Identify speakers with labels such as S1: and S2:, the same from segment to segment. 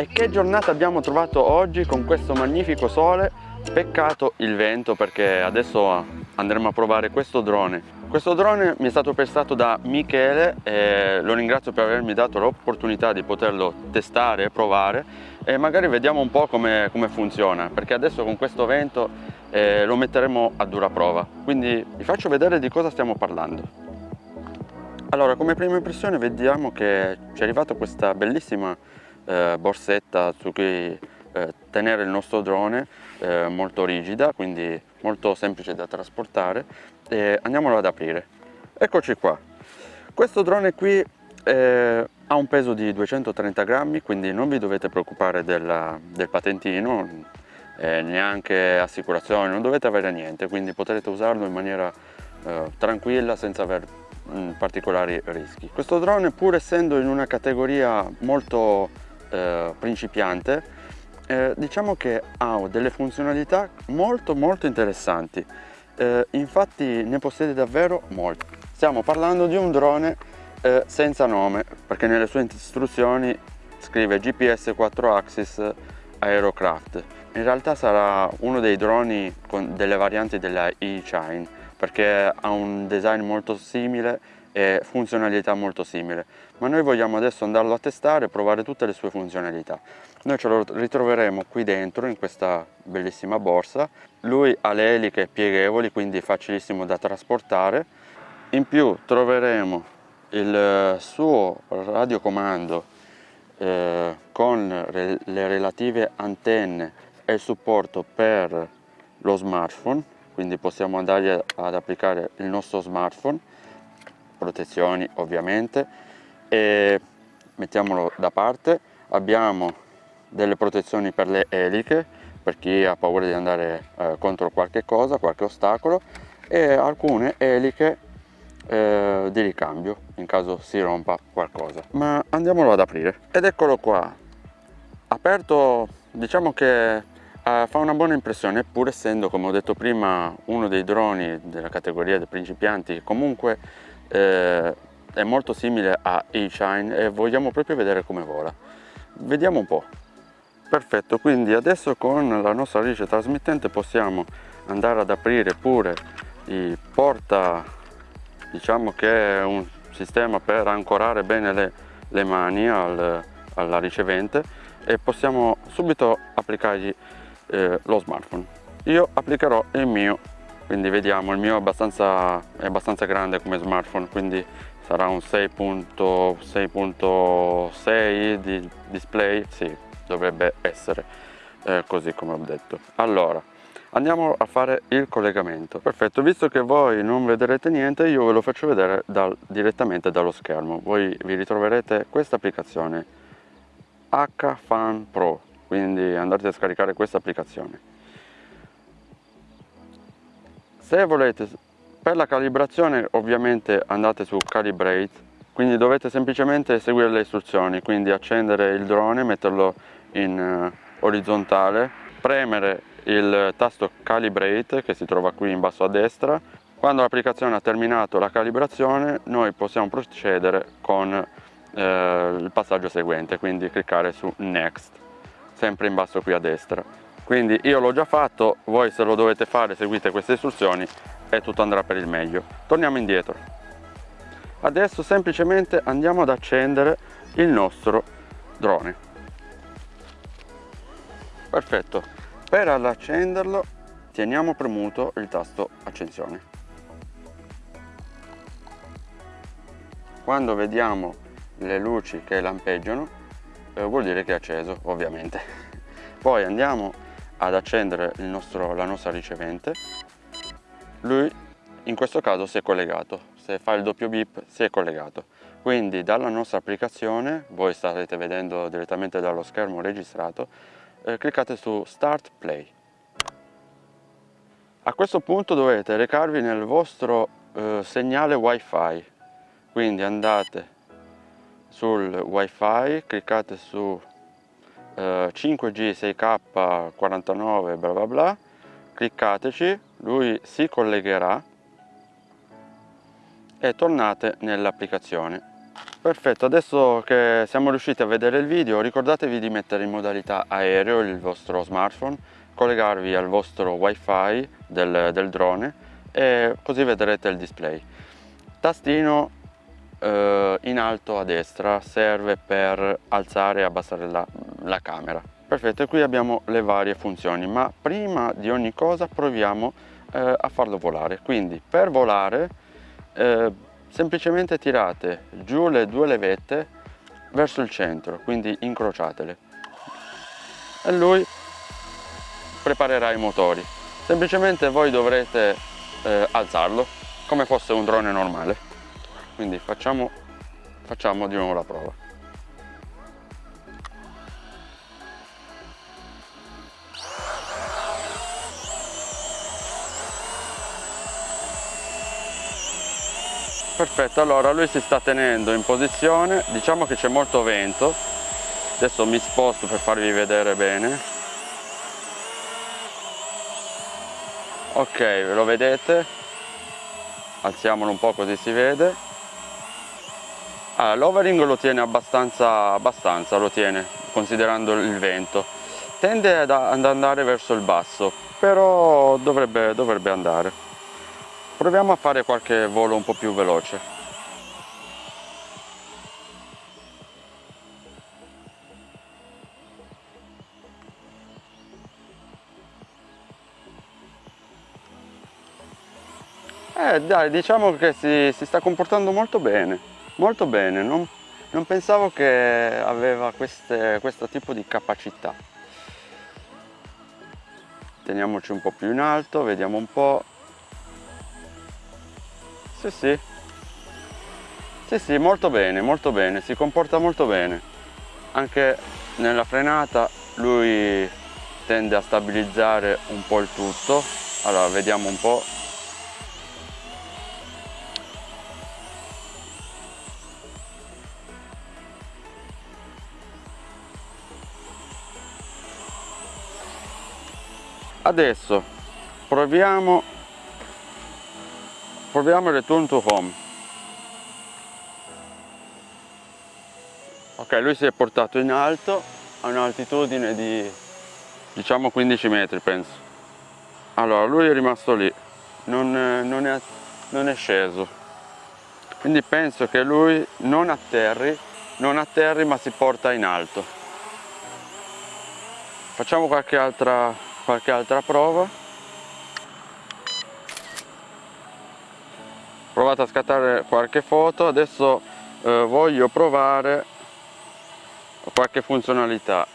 S1: E che giornata abbiamo trovato oggi con questo magnifico sole? Peccato il vento perché adesso andremo a provare questo drone. Questo drone mi è stato prestato da Michele e lo ringrazio per avermi dato l'opportunità di poterlo testare e provare e magari vediamo un po' come, come funziona perché adesso con questo vento eh, lo metteremo a dura prova. Quindi vi faccio vedere di cosa stiamo parlando. Allora, come prima impressione vediamo che ci è arrivata questa bellissima eh, borsetta su cui eh, tenere il nostro drone eh, molto rigida quindi molto semplice da trasportare e andiamolo ad aprire. Eccoci qua. Questo drone qui eh, ha un peso di 230 grammi quindi non vi dovete preoccupare della, del patentino eh, neanche assicurazione non dovete avere niente quindi potrete usarlo in maniera eh, tranquilla senza avere mm, particolari rischi. Questo drone pur essendo in una categoria molto eh, principiante eh, diciamo che ha delle funzionalità molto molto interessanti. Eh, infatti ne possiede davvero molti stiamo parlando di un drone eh, senza nome perché nelle sue istruzioni scrive GPS 4 axis aerocraft. In realtà sarà uno dei droni con delle varianti della E-Chine perché ha un design molto simile e funzionalità molto simile. Ma noi vogliamo adesso andarlo a testare e provare tutte le sue funzionalità. Noi ce lo ritroveremo qui dentro in questa bellissima borsa. Lui ha le eliche pieghevoli quindi facilissimo da trasportare. In più troveremo il suo radiocomando eh, con le relative antenne e il supporto per lo smartphone. Quindi possiamo andare ad applicare il nostro smartphone protezioni ovviamente e mettiamolo da parte. Abbiamo delle protezioni per le eliche per chi ha paura di andare eh, contro qualche cosa qualche ostacolo e alcune eliche eh, di ricambio in caso si rompa qualcosa. Ma andiamolo ad aprire. Ed eccolo qua. Aperto diciamo che eh, fa una buona impressione pur essendo come ho detto prima uno dei droni della categoria dei principianti comunque eh, è molto simile a E-Shine e vogliamo proprio vedere come vola. Vediamo un po'. Perfetto, quindi adesso con la nostra radice trasmittente possiamo andare ad aprire pure il porta, diciamo che è un sistema per ancorare bene le, le mani al, alla ricevente e possiamo subito applicargli eh, lo smartphone. Io applicherò il mio quindi vediamo il mio è abbastanza, è abbastanza grande come smartphone quindi sarà un 6.6 di display sì dovrebbe essere eh, così come ho detto. Allora andiamo a fare il collegamento. Perfetto visto che voi non vedrete niente io ve lo faccio vedere dal, direttamente dallo schermo. Voi vi ritroverete questa applicazione HFan Pro quindi andate a scaricare questa applicazione se volete per la calibrazione ovviamente andate su calibrate quindi dovete semplicemente seguire le istruzioni quindi accendere il drone metterlo in uh, orizzontale premere il tasto calibrate che si trova qui in basso a destra. Quando l'applicazione ha terminato la calibrazione noi possiamo procedere con eh, il passaggio seguente quindi cliccare su next sempre in basso qui a destra quindi io l'ho già fatto voi se lo dovete fare seguite queste istruzioni e tutto andrà per il meglio. Torniamo indietro. Adesso semplicemente andiamo ad accendere il nostro drone. Perfetto. Per accenderlo teniamo premuto il tasto accensione. Quando vediamo le luci che lampeggiano eh, vuol dire che è acceso ovviamente. Poi andiamo ad accendere nostro, la nostra ricevente. Lui in questo caso si è collegato. Se fa il doppio bip si è collegato. Quindi dalla nostra applicazione voi starete vedendo direttamente dallo schermo registrato eh, cliccate su start play. A questo punto dovete recarvi nel vostro eh, segnale wifi. Quindi andate sul wifi cliccate su 5G 6K 49 bla bla bla cliccateci lui si collegherà e tornate nell'applicazione Perfetto, adesso che siamo riusciti a vedere il video ricordatevi di mettere in modalità aereo il vostro smartphone, collegarvi al vostro wifi del, del drone e così vedrete il display. Tastino eh, in alto a destra serve per alzare e abbassare la, la camera. Perfetto, e qui abbiamo le varie funzioni, ma prima di ogni cosa proviamo eh, a farlo volare. Quindi per volare eh, semplicemente tirate giù le due levette verso il centro quindi incrociatele e lui preparerà i motori semplicemente voi dovrete eh, alzarlo come fosse un drone normale quindi facciamo, facciamo di nuovo la prova. Perfetto allora lui si sta tenendo in posizione. Diciamo che c'è molto vento. Adesso mi sposto per farvi vedere bene. Ok lo vedete? Alziamolo un po' così si vede allora, l'overing lo tiene abbastanza abbastanza lo tiene considerando il vento. Tende ad andare verso il basso però dovrebbe, dovrebbe andare. Proviamo a fare qualche volo un po' più veloce. Eh dai diciamo che si, si sta comportando molto bene molto bene non, non pensavo che aveva queste, questo tipo di capacità teniamoci un po' più in alto vediamo un po' Sì, sì. Sì, sì, molto bene, molto bene, si comporta molto bene. Anche nella frenata lui tende a stabilizzare un po' il tutto. Allora, vediamo un po'. Adesso proviamo proviamo il return to home. Ok lui si è portato in alto a un'altitudine di diciamo 15 metri penso. Allora lui è rimasto lì non, non, è, non è sceso. Quindi penso che lui non atterri non atterri ma si porta in alto. Facciamo qualche altra, qualche altra prova. Provate a scattare qualche foto. Adesso eh, voglio provare qualche funzionalità.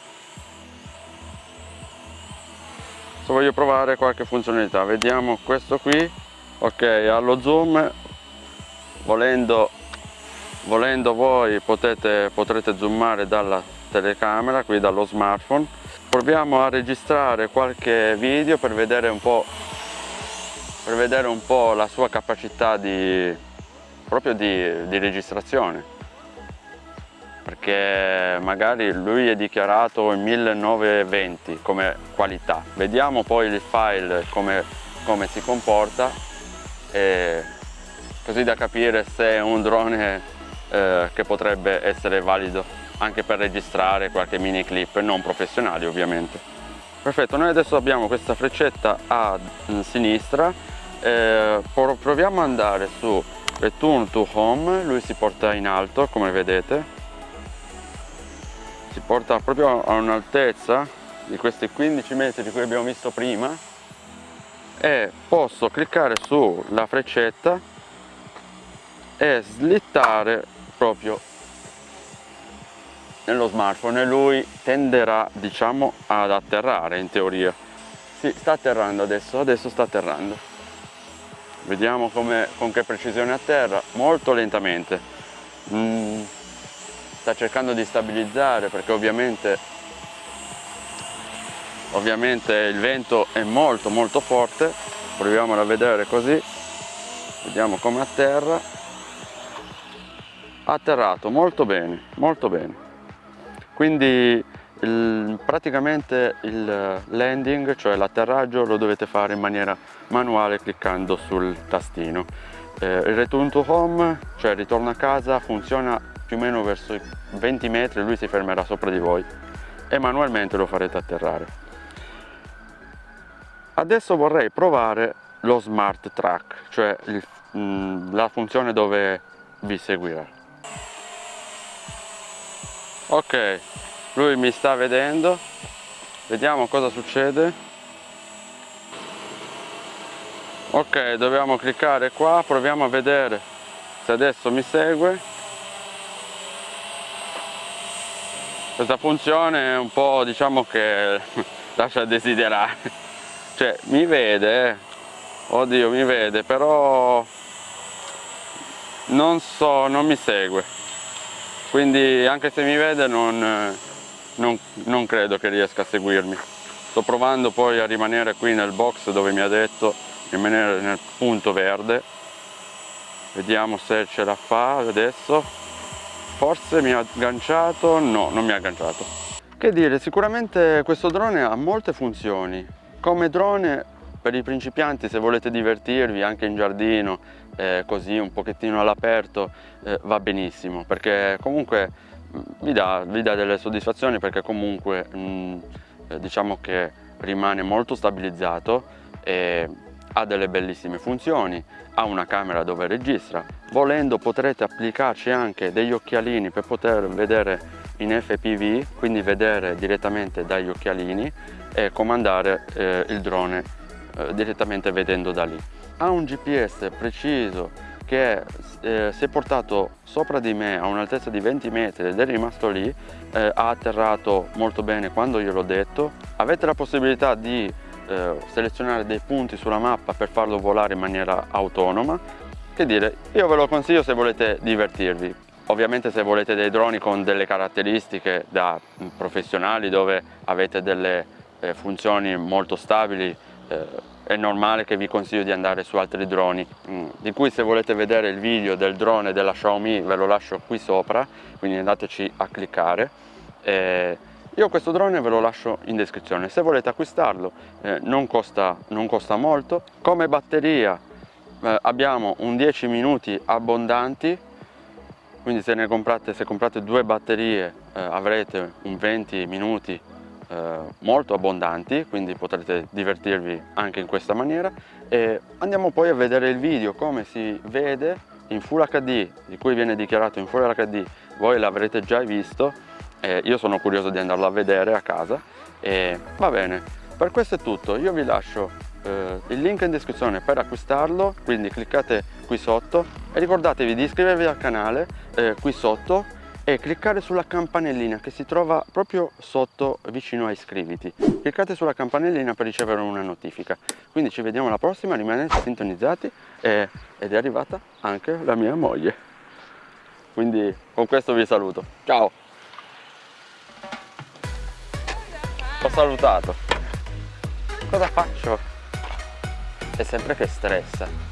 S1: Adesso voglio provare qualche funzionalità. Vediamo questo qui. Ok allo zoom. Volendo volendo voi potete potrete zoomare dalla telecamera qui dallo smartphone proviamo a registrare qualche video per vedere un po' vedere un po' la sua capacità di, proprio di, di registrazione. Perché magari lui è dichiarato in 1920 come qualità. Vediamo poi il file come, come si comporta così da capire se è un drone eh, che potrebbe essere valido anche per registrare qualche mini clip non professionali ovviamente. Perfetto noi adesso abbiamo questa freccetta a sinistra eh, proviamo ad andare su return to home lui si porta in alto come vedete. Si porta proprio a un'altezza di questi 15 metri di cui abbiamo visto prima. E posso cliccare sulla freccetta e slittare proprio nello smartphone e lui tenderà diciamo ad atterrare in teoria. Si sta atterrando adesso adesso sta atterrando. Vediamo come, con che precisione a terra molto lentamente. Mm, sta cercando di stabilizzare perché ovviamente ovviamente il vento è molto molto forte. Proviamola a vedere così. Vediamo come atterra. Atterrato molto bene molto bene quindi il, praticamente il landing, cioè l'atterraggio, lo dovete fare in maniera manuale cliccando sul tastino. Eh, il return to home, cioè il ritorno a casa, funziona più o meno verso i 20 metri lui si fermerà sopra di voi e manualmente lo farete atterrare adesso vorrei provare lo smart track cioè il, mh, mm, la funzione dove vi seguirà ok lui mi sta vedendo. Vediamo cosa succede. Ok dobbiamo cliccare qua. Proviamo a vedere se adesso mi segue. Questa funzione è un po' diciamo che lascia desiderare. Cioè mi vede eh. oddio mi vede però non so non mi segue quindi anche se mi vede non, non, non credo che riesca a seguirmi. Sto provando poi a rimanere qui nel box dove mi ha detto rimanere nel punto verde. Vediamo se ce la fa adesso. Forse mi ha agganciato? No non mi ha agganciato. Che dire sicuramente questo drone ha molte funzioni. Come drone per i principianti se volete divertirvi anche in giardino eh, così un pochettino all'aperto eh, va benissimo perché comunque mm, vi dà, vi dà, delle soddisfazioni perché comunque mh, mm, eh, diciamo che rimane molto stabilizzato e ha delle bellissime funzioni ha una camera dove registra volendo potrete applicarci anche degli occhialini per poter vedere in FPV quindi vedere direttamente dagli occhialini e comandare eh, il drone eh, direttamente vedendo da lì. Ha un GPS preciso che eh, si è portato sopra di me a un'altezza di 20 metri ed è rimasto lì, eh, ha atterrato molto bene quando gliel'ho detto. Avete la possibilità di eh, selezionare dei punti sulla mappa per farlo volare in maniera autonoma. Che dire, io ve lo consiglio se volete divertirvi. Ovviamente se volete dei droni con delle caratteristiche da professionali dove avete delle eh, funzioni molto stabili eh, è normale che vi consiglio di andare su altri droni. Mm, di cui se volete vedere il video del drone della Xiaomi ve lo lascio qui sopra quindi andateci a cliccare. Eh, io questo drone ve lo lascio in descrizione. Se volete acquistarlo eh, non, costa, non, costa, molto. Come batteria eh, abbiamo un 10 minuti abbondanti quindi se ne comprate, se comprate due batterie eh, avrete un 20 minuti eh, molto abbondanti quindi potrete divertirvi anche in questa maniera. E andiamo poi a vedere il video come si vede in Full HD di cui viene dichiarato in Full HD voi l'avrete già visto e io sono curioso di andarlo a vedere a casa e va bene. Per questo è tutto io vi lascio eh, il link in descrizione per acquistarlo quindi cliccate qui sotto e ricordatevi di iscrivervi al canale eh, qui sotto e cliccare sulla campanellina che si trova proprio sotto vicino a iscriviti cliccate sulla campanellina per ricevere una notifica. Quindi ci vediamo alla prossima rimanete sintonizzati e, ed è arrivata anche la mia moglie. Quindi con questo vi saluto. Ciao! Ho salutato. Cosa faccio? è sempre che stressa